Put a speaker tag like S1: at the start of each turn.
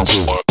S1: One, two, one.